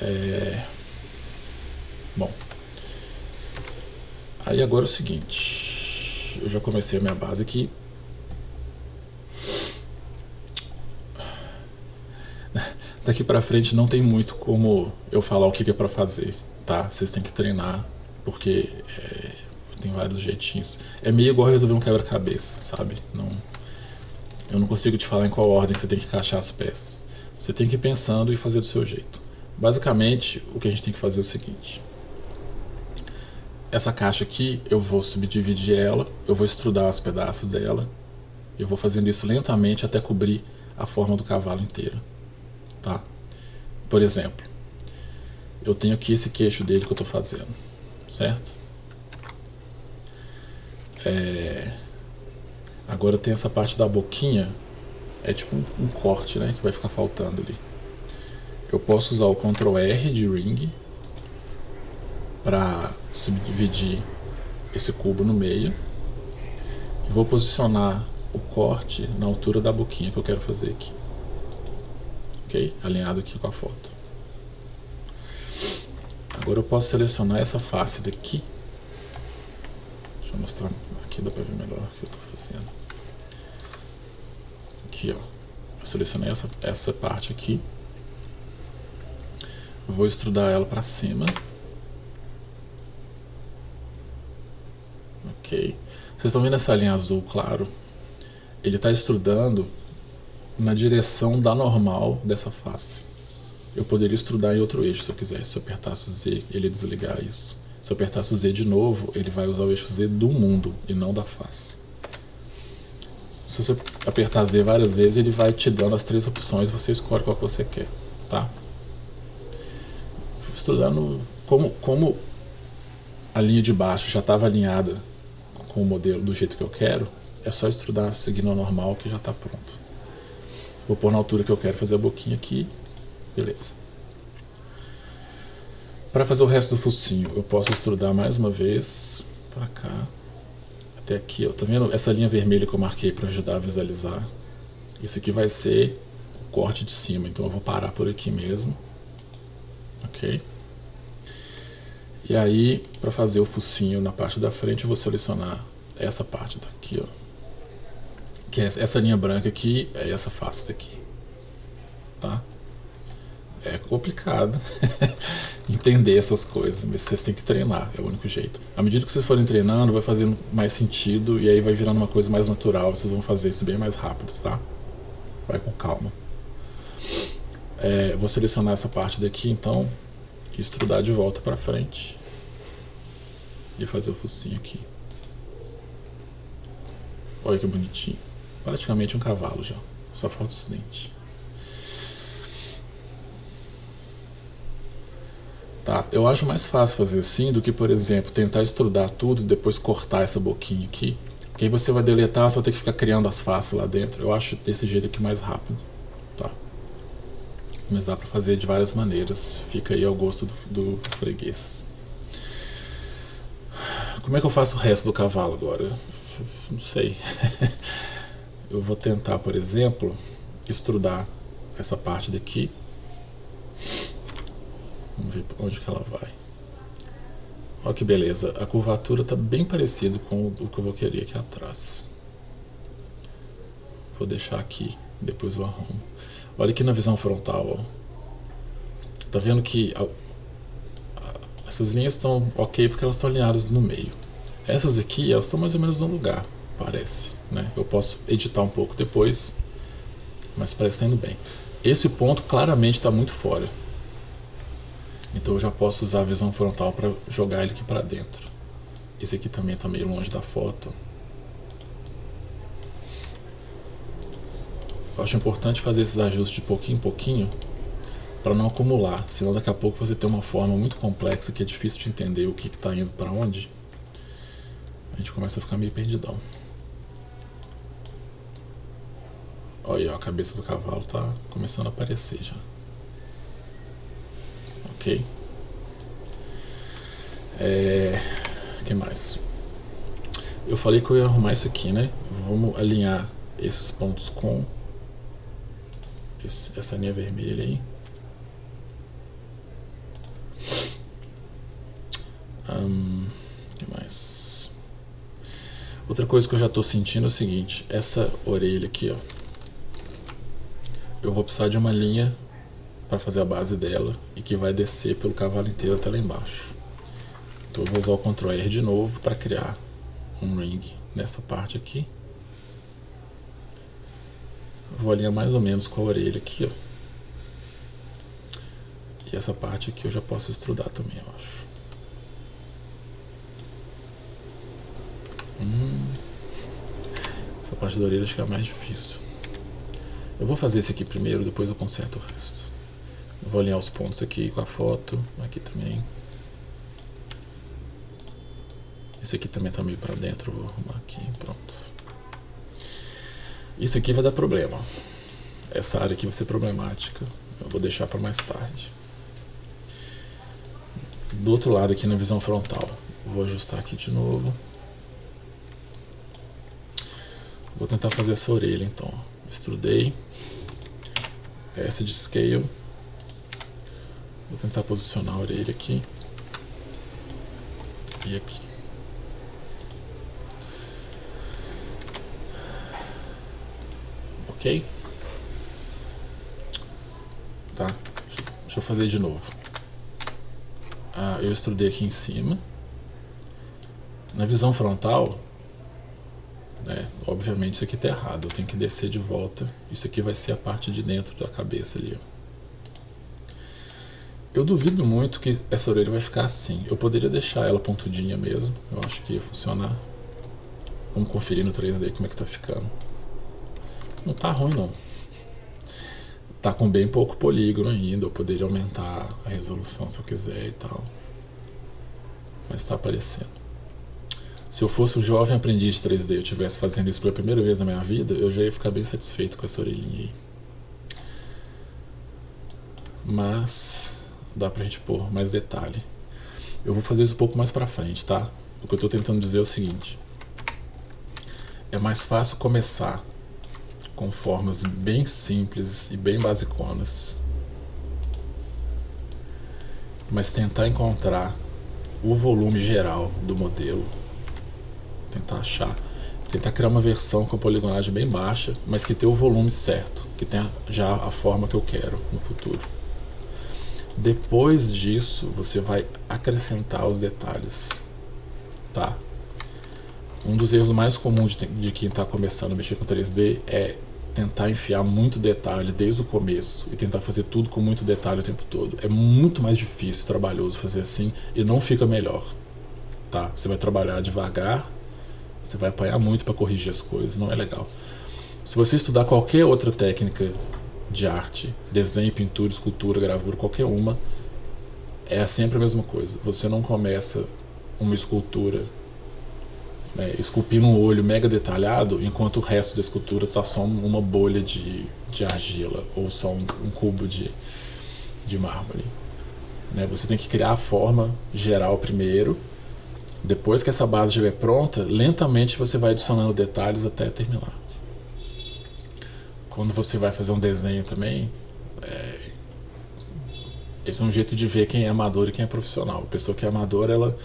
É... Bom. Aí agora é o seguinte. Eu já comecei a minha base aqui. Daqui pra frente não tem muito como eu falar o que é pra fazer, tá? Vocês têm que treinar, porque é, tem vários jeitinhos. É meio igual resolver um quebra-cabeça, sabe? Não, eu não consigo te falar em qual ordem você tem que encaixar as peças. Você tem que ir pensando e fazer do seu jeito. Basicamente, o que a gente tem que fazer é o seguinte. Essa caixa aqui, eu vou subdividir ela, eu vou estrudar os pedaços dela. Eu vou fazendo isso lentamente até cobrir a forma do cavalo inteira tá? Por exemplo, eu tenho aqui esse queixo dele que eu estou fazendo, certo? É... Agora tem essa parte da boquinha, é tipo um, um, corte, né, que vai ficar faltando ali. Eu posso usar o Ctrl R de Ring para subdividir esse cubo no meio e vou posicionar o corte na altura da boquinha que eu quero fazer aqui ok? Alinhado aqui com a foto. Agora eu posso selecionar essa face daqui. Deixa eu mostrar aqui, dá pra ver melhor o que eu tô fazendo. Aqui, ó. Eu selecionei essa, essa parte aqui. Vou estrudar ela para cima. Ok. Vocês estão vendo essa linha azul claro? Ele está estrudando na direção da normal dessa face. Eu poderia estrudar em outro eixo se eu quisesse. Se eu apertasse o Z, ele ia desligar isso. Se eu apertasse o Z de novo, ele vai usar o eixo Z do mundo e não da face. Se você apertar Z várias vezes, ele vai te dando as três opções, você escolhe qual que você quer, tá? No, como, como a linha de baixo já estava alinhada com o modelo do jeito que eu quero, é só estudar seguindo a normal que já está pronto. Vou pôr na altura que eu quero fazer a boquinha aqui. Beleza. Para fazer o resto do focinho, eu posso estrudar mais uma vez para cá. Até aqui, ó. Tá vendo essa linha vermelha que eu marquei para ajudar a visualizar? Isso aqui vai ser o corte de cima, então eu vou parar por aqui mesmo. Ok? E aí, para fazer o focinho na parte da frente, eu vou selecionar essa parte daqui, ó que é essa linha branca aqui é essa face daqui, tá? É complicado entender essas coisas, mas vocês têm que treinar, é o único jeito. À medida que vocês forem treinando, vai fazendo mais sentido e aí vai virando uma coisa mais natural, vocês vão fazer isso bem mais rápido, tá? Vai com calma. É, vou selecionar essa parte daqui, então, e estrudar de volta para frente e fazer o focinho aqui. Olha que bonitinho. Praticamente um cavalo já. Só falta os dentes. Tá, eu acho mais fácil fazer assim do que, por exemplo, tentar estrudar tudo e depois cortar essa boquinha aqui. Porque aí você vai deletar, vai ter que ficar criando as faces lá dentro. Eu acho desse jeito aqui mais rápido. Mas dá pra fazer de várias maneiras. Fica aí ao gosto do, do freguês. Como é que eu faço o resto do cavalo agora? Não sei. eu vou tentar, por exemplo, estrudar essa parte daqui. Vamos ver onde que ela vai. Olha que beleza, a curvatura está bem parecida com o que eu vou querer aqui atrás. Vou deixar aqui, depois eu arrumo. Olha aqui na visão frontal, ó. Tá vendo que a, a, essas linhas estão ok porque elas estão alinhadas no meio. Essas aqui, elas estão mais ou menos no lugar parece. Né? Eu posso editar um pouco depois, mas parece estar indo bem. Esse ponto claramente está muito fora. Então eu já posso usar a visão frontal para jogar ele aqui para dentro. Esse aqui também está meio longe da foto. Eu acho importante fazer esses ajustes de pouquinho em pouquinho para não acumular, senão daqui a pouco você tem uma forma muito complexa que é difícil de entender o que está indo para onde. A gente começa a ficar meio perdidão. Olha, a cabeça do cavalo tá começando a aparecer já. Ok. É... Que mais? Eu falei que eu ia arrumar isso aqui, né? Vamos alinhar esses pontos com essa linha vermelha aí. Um, que mais? Outra coisa que eu já estou sentindo é o seguinte, essa orelha aqui, ó, eu vou precisar de uma linha para fazer a base dela e que vai descer pelo cavalo inteiro até lá embaixo. Então eu vou usar o Ctrl R de novo para criar um ring nessa parte aqui. Vou alinhar mais ou menos com a orelha aqui, ó. E essa parte aqui eu já posso estrudar também, eu acho. Hum. Essa parte da orelha acho que é a mais difícil. Eu vou fazer esse aqui primeiro, depois eu conserto o resto. Eu vou alinhar os pontos aqui com a foto, aqui também. Esse aqui também tá meio pra dentro, vou arrumar aqui. Isso aqui vai dar problema. Essa área aqui vai ser problemática. Eu vou deixar para mais tarde. Do outro lado aqui na visão frontal. Vou ajustar aqui de novo. Vou tentar fazer essa orelha então. Extrudei. Essa de scale. Vou tentar posicionar a orelha aqui. E aqui. Tá, deixa eu fazer de novo. Ah, eu extrudei aqui em cima. Na visão frontal, né, obviamente isso aqui está errado, eu tenho que descer de volta. Isso aqui vai ser a parte de dentro da cabeça ali. Ó. Eu duvido muito que essa orelha vai ficar assim. Eu poderia deixar ela pontudinha mesmo, eu acho que ia funcionar. Vamos conferir no 3D como é que tá ficando. Não tá ruim não. Tá com bem pouco polígono ainda, eu poderia aumentar a resolução se eu quiser e tal. Mas tá aparecendo. Se eu fosse um jovem aprendiz de 3D e eu estivesse fazendo isso pela primeira vez na minha vida, eu já ia ficar bem satisfeito com essa orelhinha aí. Mas dá pra gente pôr mais detalhe. Eu vou fazer isso um pouco mais pra frente, tá? O que eu tô tentando dizer é o seguinte. É mais fácil começar com formas bem simples e bem basiconas. Mas tentar encontrar o volume geral do modelo. Tentar achar. Tentar criar uma versão com a poligonagem bem baixa, mas que tenha o volume certo, que tenha já a forma que eu quero no futuro. Depois disso, você vai acrescentar os detalhes, tá? Um dos erros mais comuns de, de quem está começando a mexer com 3D é tentar enfiar muito detalhe desde o começo e tentar fazer tudo com muito detalhe o tempo todo. É muito mais difícil, trabalhoso fazer assim e não fica melhor. Tá? Você vai trabalhar devagar, você vai apanhar muito para corrigir as coisas, não é legal. Se você estudar qualquer outra técnica de arte, desenho, pintura, escultura, gravura, qualquer uma, é sempre a mesma coisa. Você não começa uma escultura né, esculpindo um olho mega detalhado, enquanto o resto da escultura está só uma bolha de, de argila ou só um, um cubo de, de mármore. Né, você tem que criar a forma geral primeiro, depois que essa base estiver pronta, lentamente você vai adicionando detalhes até terminar. Quando você vai fazer um desenho também, é, esse é um jeito de ver quem é amador e quem é profissional. A pessoa que é amadora, ela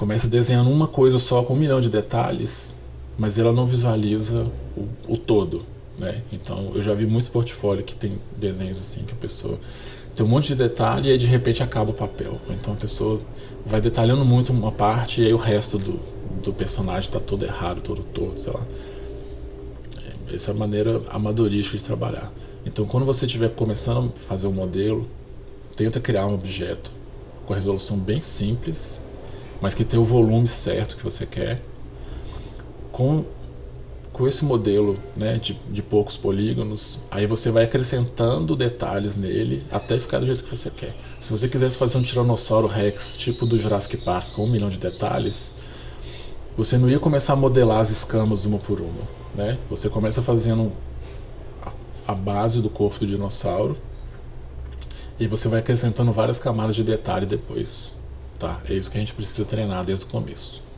começa desenhando uma coisa só com um milhão de detalhes, mas ela não visualiza o, o todo, né? Então eu já vi muito portfólio que tem desenhos assim que a pessoa tem um monte de detalhe e aí de repente acaba o papel. Então a pessoa vai detalhando muito uma parte e aí o resto do, do personagem está todo errado, todo torto, sei lá. É, essa é a maneira amadorística de trabalhar. Então quando você estiver começando a fazer um modelo, tenta criar um objeto com resolução bem simples mas que tem o volume certo que você quer. Com, com esse modelo né, de, de poucos polígonos, aí você vai acrescentando detalhes nele até ficar do jeito que você quer. Se você quisesse fazer um Tiranossauro Rex tipo do Jurassic Park com um milhão de detalhes, você não ia começar a modelar as escamas uma por uma. Né? Você começa fazendo a base do corpo do dinossauro e você vai acrescentando várias camadas de detalhe depois. Tá? É isso que a gente precisa treinar desde o começo.